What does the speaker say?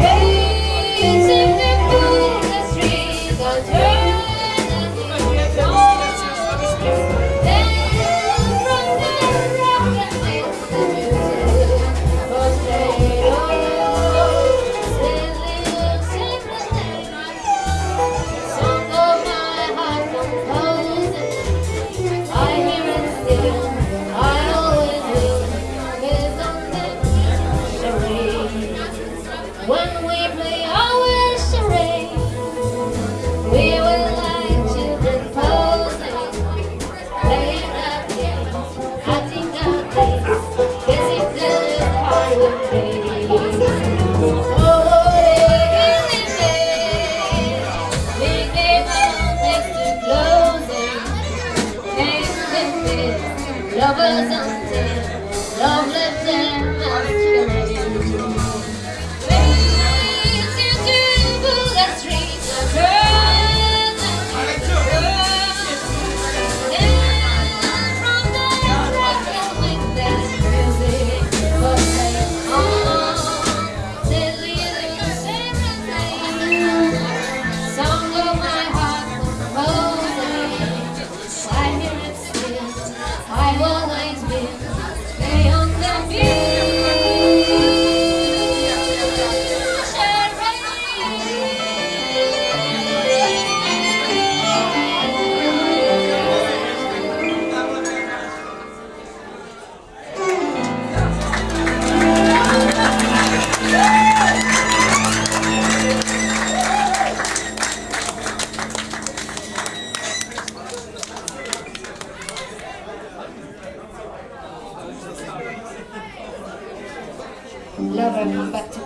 Racing through the streets, lovers until love love him, back to